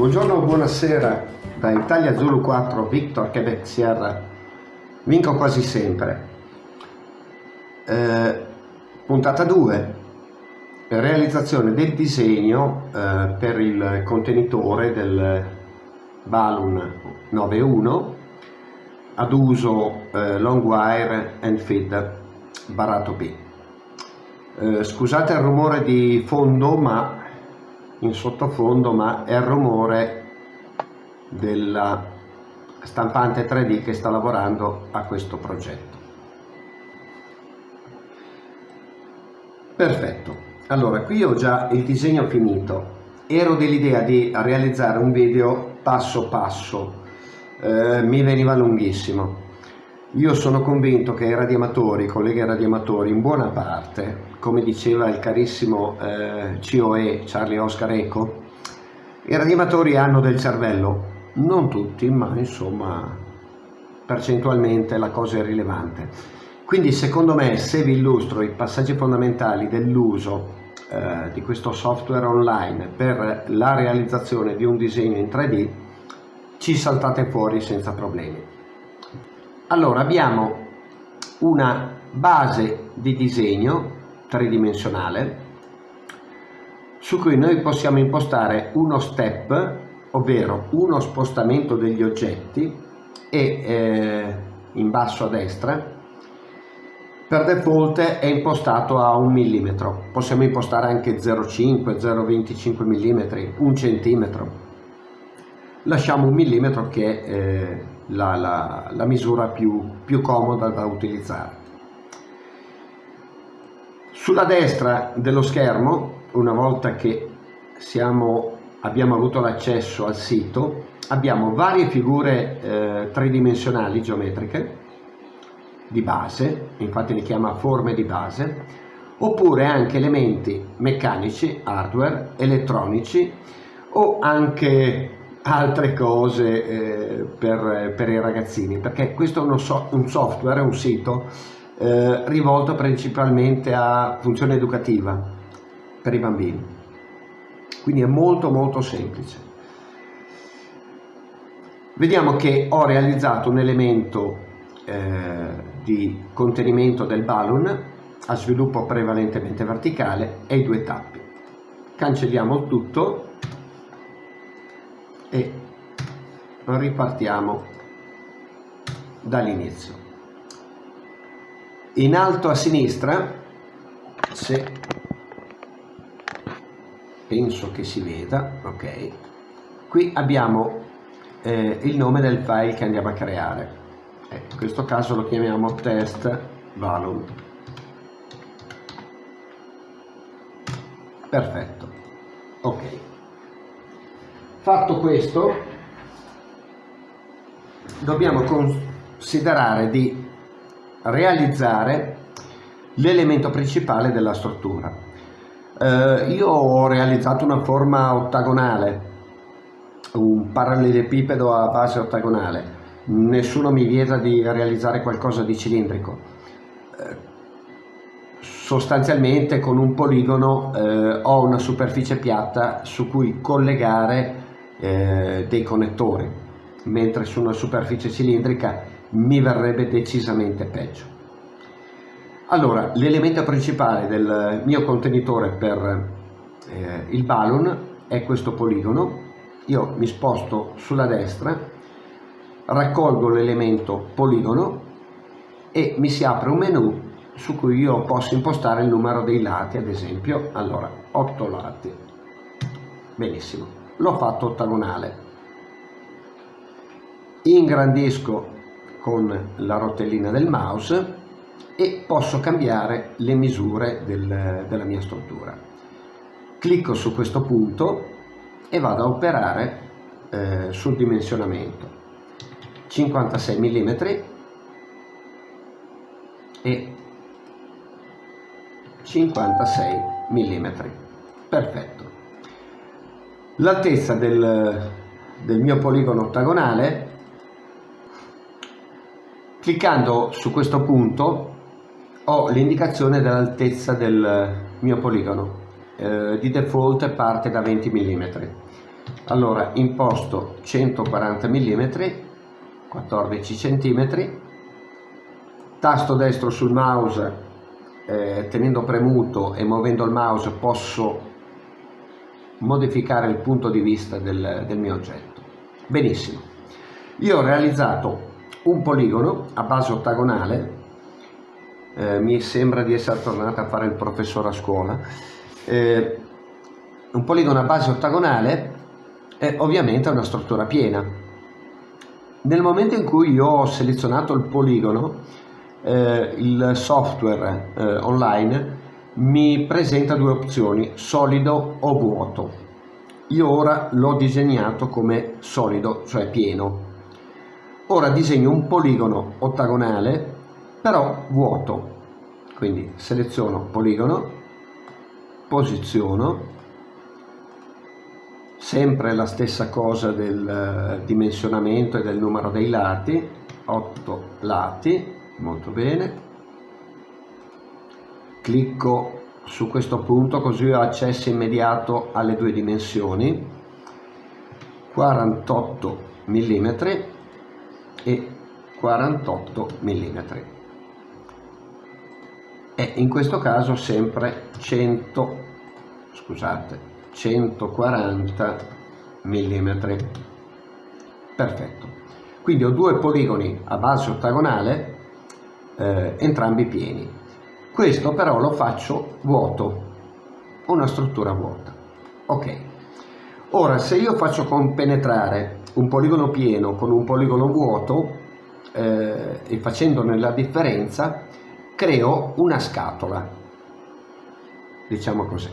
Buongiorno, buonasera da Italia Zulu 4 Victor Quebec Sierra. Vinco quasi sempre. Eh, puntata 2. Realizzazione del disegno eh, per il contenitore del Balloon 91 ad uso eh, long wire and feed barato B. Eh, scusate il rumore di fondo ma in sottofondo ma è il rumore della stampante 3D che sta lavorando a questo progetto. Perfetto, allora qui ho già il disegno finito, ero dell'idea di realizzare un video passo passo, eh, mi veniva lunghissimo, io sono convinto che i radiamatori, i colleghi radiamatori, in buona parte, come diceva il carissimo eh, COE Charlie Oscar Eco, i radiamatori hanno del cervello, non tutti, ma insomma percentualmente la cosa è rilevante. Quindi secondo me se vi illustro i passaggi fondamentali dell'uso eh, di questo software online per la realizzazione di un disegno in 3D, ci saltate fuori senza problemi. Allora abbiamo una base di disegno tridimensionale su cui noi possiamo impostare uno step, ovvero uno spostamento degli oggetti e eh, in basso a destra per default è impostato a un millimetro, possiamo impostare anche 0,5, 0,25 mm, un centimetro. Lasciamo un millimetro che è eh, la, la, la misura più, più comoda da utilizzare. Sulla destra dello schermo, una volta che siamo, abbiamo avuto l'accesso al sito, abbiamo varie figure eh, tridimensionali geometriche di base, infatti li chiama forme di base, oppure anche elementi meccanici, hardware, elettronici o anche altre cose eh, per, per, i ragazzini perché questo è so, un software, un sito eh, rivolto principalmente a funzione educativa per i bambini. Quindi è molto molto semplice. Vediamo che ho realizzato un elemento eh, di contenimento del balloon a sviluppo prevalentemente verticale e i due tappi. Cancelliamo tutto e ripartiamo dall'inizio. In alto a sinistra, se penso che si veda, ok, qui abbiamo eh, il nome del file che andiamo a creare. Eh, in questo caso lo chiamiamo test value. Perfetto, ok. Fatto questo, dobbiamo considerare di realizzare l'elemento principale della struttura. Eh, io ho realizzato una forma ottagonale, un parallelepipedo a base ottagonale, nessuno mi vieta di realizzare qualcosa di cilindrico. Eh, sostanzialmente con un poligono eh, ho una superficie piatta su cui collegare eh, dei connettori, mentre su una superficie cilindrica mi verrebbe decisamente peggio. Allora, l'elemento principale del mio contenitore per eh, il balloon è questo poligono. Io mi sposto sulla destra, raccolgo l'elemento poligono e mi si apre un menu su cui io posso impostare il numero dei lati, ad esempio, allora, 8 lati. Benissimo l'ho fatto ottagonale ingrandisco con la rotellina del mouse e posso cambiare le misure del, della mia struttura. Clicco su questo punto e vado a operare eh, sul dimensionamento. 56 mm e 56 mm perfetto. L'altezza del, del mio poligono ottagonale cliccando su questo punto ho l'indicazione dell'altezza del mio poligono. Eh, di default parte da 20 mm allora imposto 140 mm 14 cm tasto destro sul mouse eh, tenendo premuto e muovendo il mouse posso modificare il punto di vista del, del mio oggetto. Benissimo. Io ho realizzato un poligono a base ottagonale eh, mi sembra di essere tornato a fare il professore a scuola eh, un poligono a base ottagonale è ovviamente una struttura piena. Nel momento in cui io ho selezionato il poligono, eh, il software eh, online mi presenta due opzioni, solido o vuoto. Io ora l'ho disegnato come solido, cioè pieno. Ora disegno un poligono ottagonale, però vuoto. Quindi seleziono poligono, posiziono sempre la stessa cosa del eh, dimensionamento e del numero dei lati 8 lati molto bene. Clicco su questo punto così ho accesso immediato alle due dimensioni. 48 mm e 48 mm e in questo caso sempre 100 scusate 140 mm perfetto. Quindi ho due poligoni a base ottagonale eh, entrambi pieni. Questo però lo faccio vuoto una struttura vuota. Ok ora se io faccio compenetrare un poligono pieno con un poligono vuoto eh, e facendone la differenza creo una scatola. Diciamo così.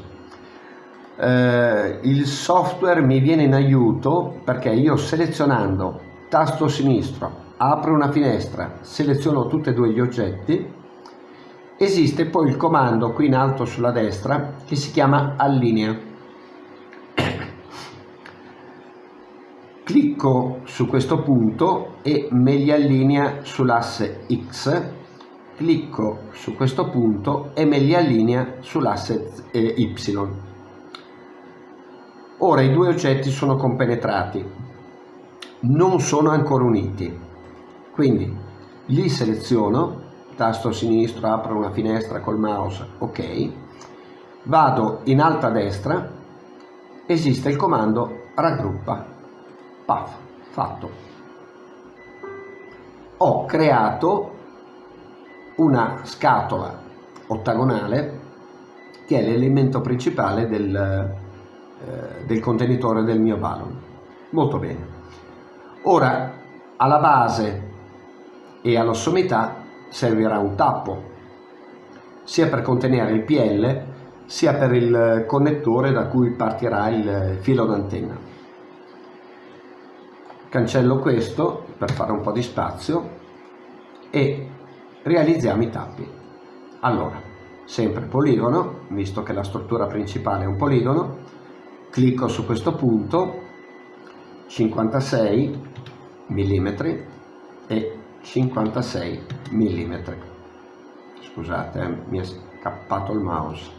Eh, il software mi viene in aiuto perché io selezionando tasto sinistro apro una finestra seleziono tutti e due gli oggetti esiste poi il comando qui in alto sulla destra che si chiama allinea clicco su questo punto e me li allinea sull'asse X clicco su questo punto e me li allinea sull'asse eh, Y. Ora i due oggetti sono compenetrati, non sono ancora uniti, quindi li seleziono, tasto sinistro, apro una finestra col mouse, ok, vado in alto a destra, esiste il comando raggruppa, paf, fatto. Ho creato una scatola ottagonale che è l'elemento principale del, eh, del contenitore del mio balon. Molto bene. Ora, alla base e alla sommità servirà un tappo, sia per contenere il PL, sia per il connettore da cui partirà il filo d'antenna. Cancello questo per fare un po' di spazio e realizziamo i tappi. Allora, sempre poligono, visto che la struttura principale è un poligono, clicco su questo punto 56 mm e 56 mm scusate eh, mi è scappato il mouse.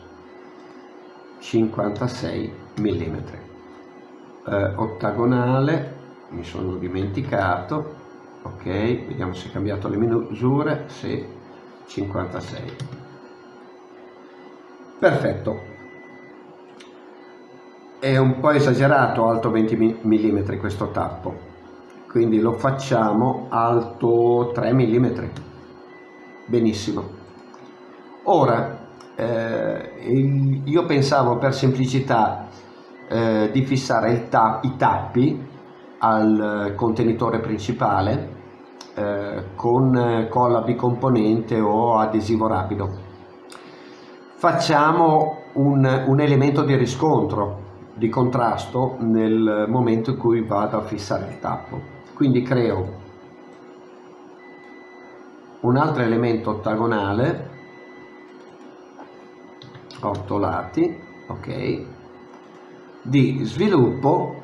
56 mm eh, ottagonale mi sono dimenticato. Ok vediamo se è cambiato le misure. Sì 56 perfetto. È un po' esagerato alto 20 mm questo tappo. Quindi lo facciamo alto 3 mm benissimo. Ora eh, io pensavo per semplicità eh, di fissare ta i tappi al contenitore principale eh, con colla bicomponente o adesivo rapido. Facciamo un, un elemento di riscontro di contrasto nel momento in cui vado a fissare il tappo. Quindi creo un altro elemento ottagonale 8 lati ok di sviluppo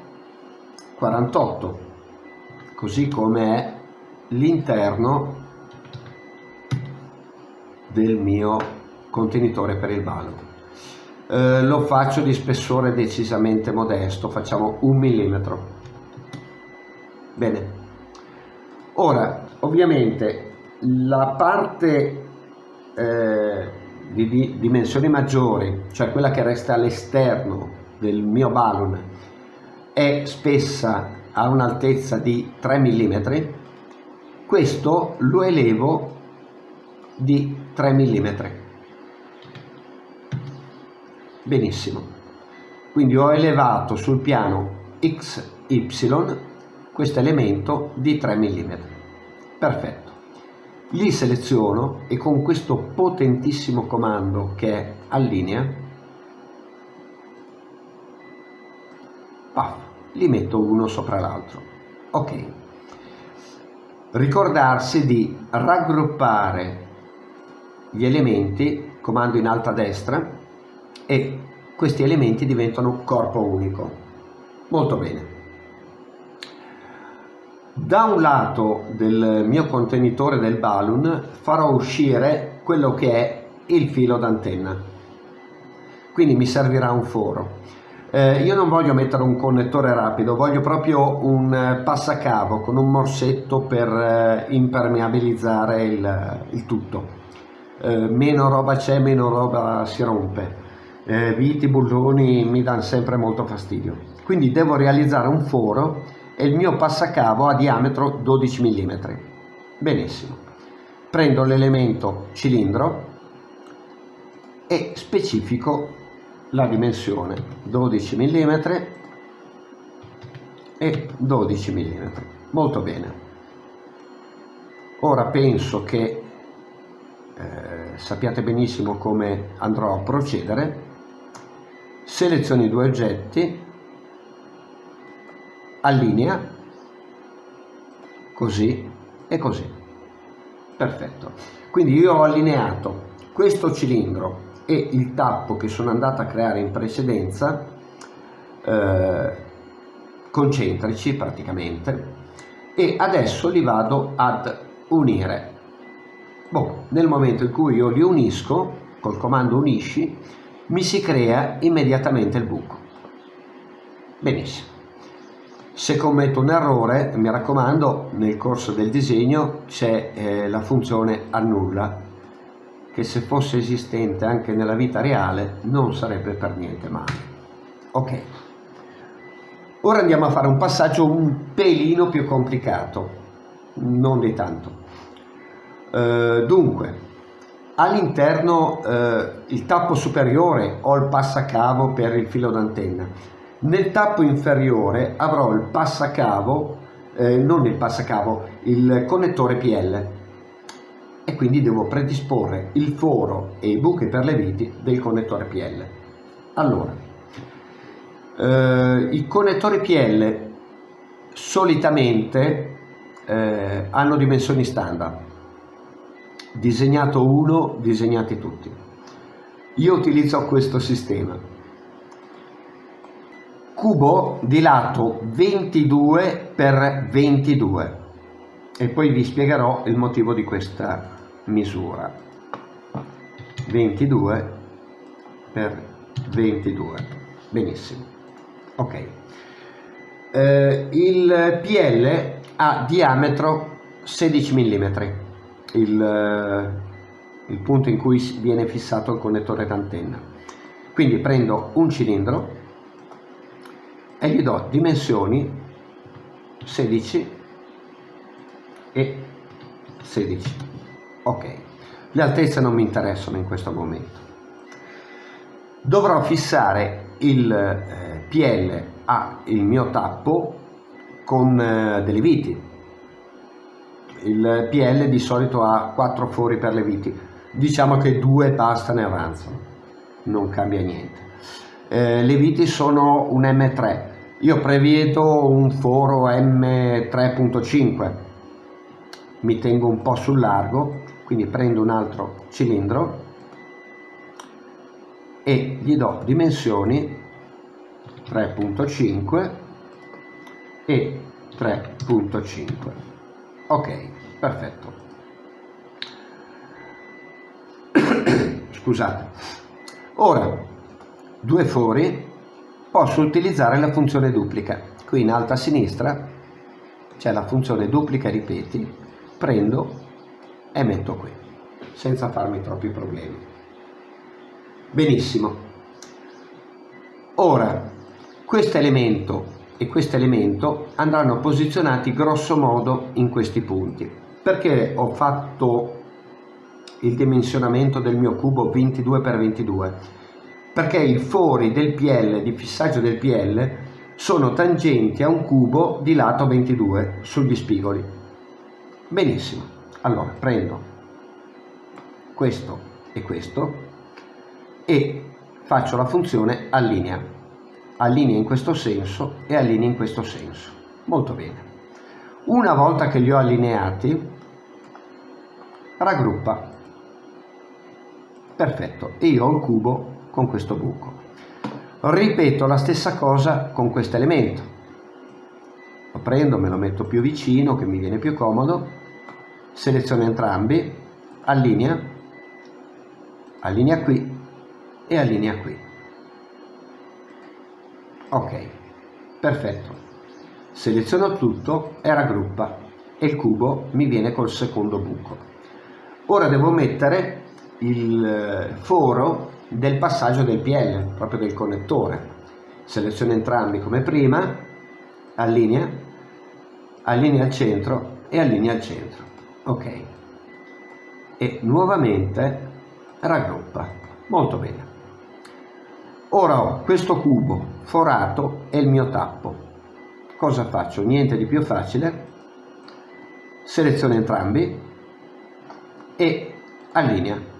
48 così come è l'interno del mio contenitore per il ballo eh, lo faccio di spessore decisamente modesto, facciamo un millimetro. Bene. Ora, ovviamente, la parte eh, di, di dimensioni maggiori, cioè quella che resta all'esterno del mio balloon, è spessa a un'altezza di 3 mm, questo lo elevo di 3 mm. Benissimo. Quindi ho elevato sul piano XY questo elemento di 3 mm. Perfetto. Li seleziono e con questo potentissimo comando che è allinea, paf, li metto uno sopra l'altro. Ok. Ricordarsi di raggruppare gli elementi, comando in alto a destra, e questi elementi diventano corpo unico. Molto bene. Da un lato del mio contenitore del balloon farò uscire quello che è il filo d'antenna. Quindi mi servirà un foro. Eh, io non voglio mettere un connettore rapido, voglio proprio un eh, passacavo con un morsetto per eh, impermeabilizzare il, il tutto. Eh, meno roba c'è, meno roba si rompe. Eh, viti, bulloni mi danno sempre molto fastidio. Quindi devo realizzare un foro e il mio passacavo ha diametro 12 mm. Benissimo. Prendo l'elemento cilindro e specifico la dimensione 12 mm e 12 mm molto bene. Ora penso che eh, sappiate benissimo come andrò a procedere. Seleziono i due oggetti allinea così e così. Perfetto. Quindi io ho allineato questo cilindro e il tappo che sono andato a creare in precedenza eh, concentrici praticamente e adesso li vado ad unire. Boh, nel momento in cui io li unisco col comando unisci mi si crea immediatamente il buco. Benissimo. Se commetto un errore mi raccomando nel corso del disegno c'è eh, la funzione annulla che se fosse esistente anche nella vita reale non sarebbe per niente male. Ok, ora andiamo a fare un passaggio un pelino più complicato, non di tanto. Uh, dunque, all'interno uh, il tappo superiore ho il passacavo per il filo d'antenna, nel tappo inferiore avrò il passacavo, eh, non il passacavo, il connettore PL e quindi devo predisporre il foro e i buchi per le viti del connettore PL. Allora, eh, i connettori PL solitamente eh, hanno dimensioni standard, disegnato uno, disegnati tutti. Io utilizzo questo sistema. Cubo di lato 22 x 22 e poi vi spiegherò il motivo di questa misura. 22 per 22 benissimo. Ok. Eh, il PL ha diametro 16 mm il, eh, il punto in cui viene fissato il connettore d'antenna. Quindi prendo un cilindro e gli do dimensioni 16 e 16 ok le altezze non mi interessano in questo momento. Dovrò fissare il eh, PL a il mio tappo con eh, delle viti. Il PL di solito ha 4 fori per le viti. Diciamo che due basta ne avanzano non cambia niente. Eh, le viti sono un M3 io prevedo un foro M3.5 mi tengo un po' sul largo quindi prendo un altro cilindro e gli do dimensioni 3.5 e 3.5 ok perfetto. Scusate. Ora due fori posso utilizzare la funzione duplica. Qui in alto a sinistra c'è la funzione duplica ripeti. Prendo e metto qui senza farmi troppi problemi. Benissimo. Ora questo elemento e questo elemento andranno posizionati grosso modo in questi punti. Perché ho fatto il dimensionamento del mio cubo 22x22 perché i fori del PL di fissaggio del PL sono tangenti a un cubo di lato 22 sugli spigoli. Benissimo allora prendo questo e questo e faccio la funzione allinea. Allinea in questo senso e allinea in questo senso. Molto bene. Una volta che li ho allineati raggruppa. Perfetto. E io ho il cubo con questo buco. Ripeto la stessa cosa con questo elemento. Lo prendo me lo metto più vicino che mi viene più comodo seleziono entrambi allinea allinea qui e allinea qui ok perfetto seleziono tutto e raggruppa e il cubo mi viene col secondo buco ora devo mettere il eh, foro del passaggio del PL, proprio del connettore. Seleziono entrambi come prima, allinea, allinea al centro e allinea al centro. Ok. E nuovamente raggruppa. Molto bene. Ora ho questo cubo forato e il mio tappo. Cosa faccio? Niente di più facile. Seleziono entrambi e allinea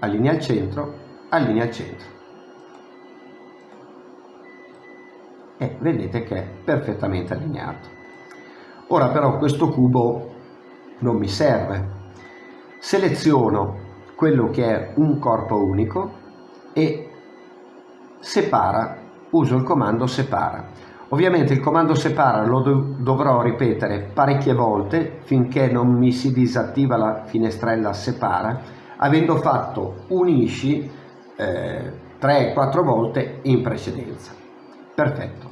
allinea al centro, allinea al centro. E vedete che è perfettamente allineato. Ora però questo cubo non mi serve. Seleziono quello che è un corpo unico e separa, uso il comando separa. Ovviamente il comando separa lo dovrò ripetere parecchie volte finché non mi si disattiva la finestrella separa avendo fatto unisci eh, 3-4 volte in precedenza. Perfetto.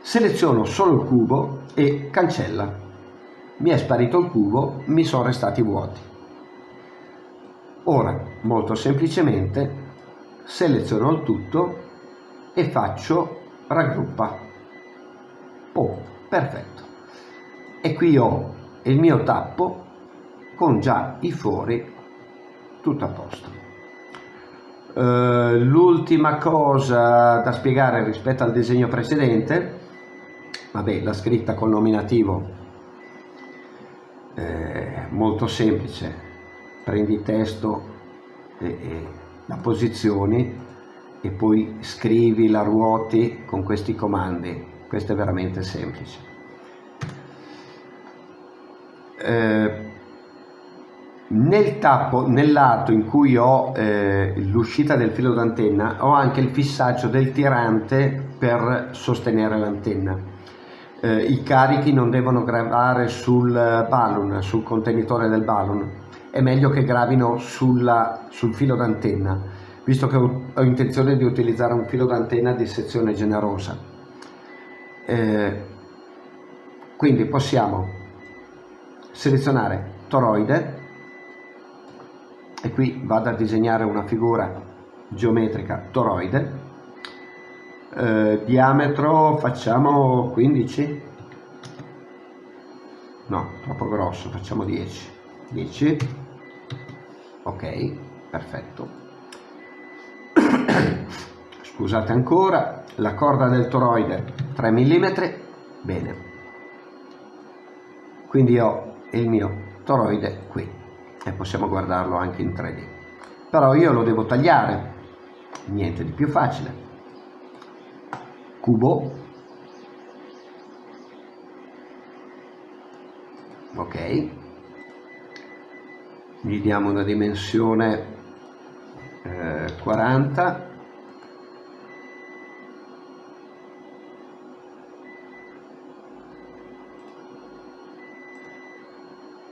Seleziono solo il cubo e cancella. Mi è sparito il cubo, mi sono restati vuoti. Ora, molto semplicemente, seleziono il tutto e faccio raggruppa. Oh, perfetto. E qui ho il mio tappo con già i fori tutto a posto. Uh, l'ultima cosa da spiegare rispetto al disegno precedente, vabbè, la scritta col nominativo è molto semplice, prendi testo e, e la posizioni e poi scrivi la ruoti con questi comandi, questo è veramente semplice. Eh, nel tappo, nel lato in cui ho eh, l'uscita del filo d'antenna ho anche il fissaggio del tirante per sostenere l'antenna. Eh, I carichi non devono gravare sul balloon, sul contenitore del balloon, è meglio che gravino sulla, sul filo d'antenna, visto che ho, ho, intenzione di utilizzare un filo d'antenna di sezione generosa. Eh, quindi possiamo selezionare toroide e qui vado a disegnare una figura geometrica toroide eh, diametro facciamo 15 no troppo grosso facciamo 10 10 ok perfetto. Scusate ancora la corda del toroide 3 mm bene. Quindi ho il mio toroide qui e possiamo guardarlo anche in 3D però io lo devo tagliare. Niente di più facile cubo. Ok. Gli diamo una dimensione eh, 40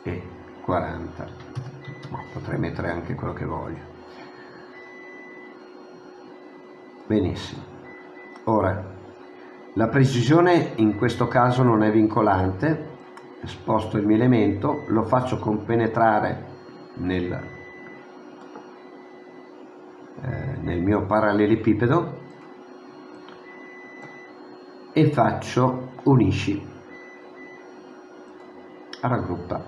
e 40 potrei mettere anche quello che voglio. Benissimo. Ora la precisione in questo caso non è vincolante. Sposto il mio elemento lo faccio compenetrare nel, eh, nel mio parallelepipedo e faccio unisci. Raggruppa.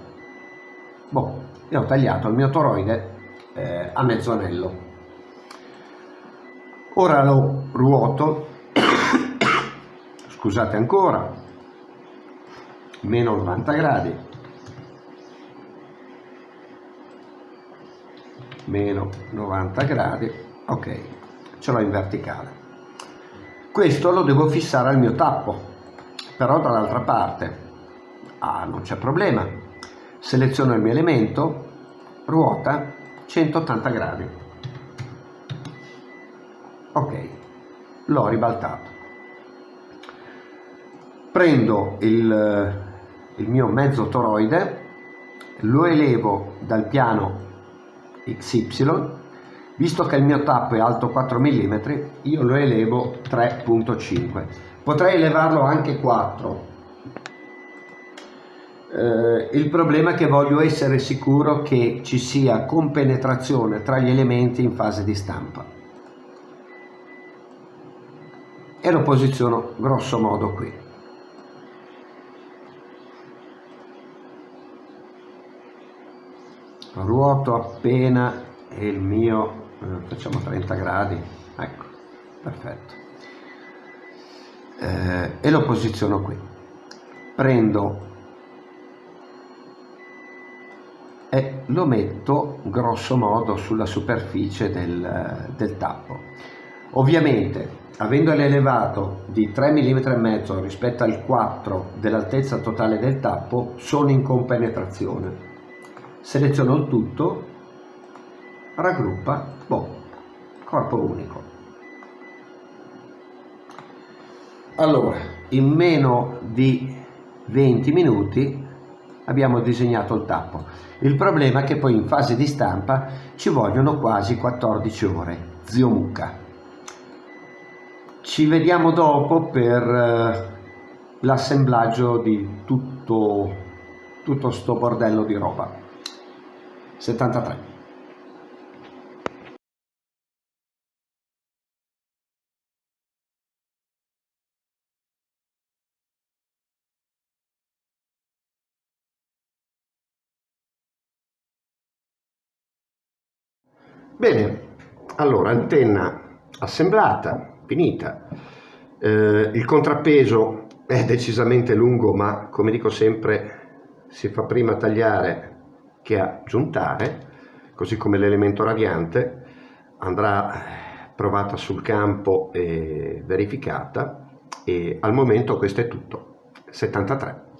Boh, e ho tagliato il mio toroide eh, a mezzo anello ora lo ruoto scusate ancora meno 90 gradi meno 90 gradi ok ce l'ho in verticale. Questo lo devo fissare al mio tappo però dall'altra parte ah non c'è problema. Seleziono il mio elemento ruota 180 gradi. Ok l'ho ribaltato prendo il, il mio mezzo toroide lo elevo dal piano XY Visto che il mio tappo è alto 4 mm, io lo elevo 3.5. Potrei elevarlo anche 4. Eh, il problema è che voglio essere sicuro che ci sia compenetrazione tra gli elementi in fase di stampa. E lo posiziono grosso modo qui. Ruoto appena il mio eh, facciamo 30 gradi. Ecco perfetto. Eh, e lo posiziono qui. Prendo e lo metto grosso modo sulla superficie del, del tappo. Ovviamente avendolo elevato di 3 mm e mezzo rispetto al 4 dell'altezza totale del tappo sono in compenetrazione seleziono il tutto raggruppa, boh, corpo unico. Allora, in meno di 20 minuti abbiamo disegnato il tappo. Il problema è che poi in fase di stampa ci vogliono quasi 14 ore, zio Mucca. Ci vediamo dopo per eh, l'assemblaggio di tutto, tutto sto bordello di roba. 73. Bene, allora antenna assemblata, finita. Eh, il contrappeso è decisamente lungo, ma come dico sempre si fa prima tagliare che aggiuntare, così come l'elemento radiante andrà provata sul campo e verificata e al momento questo è tutto. 73.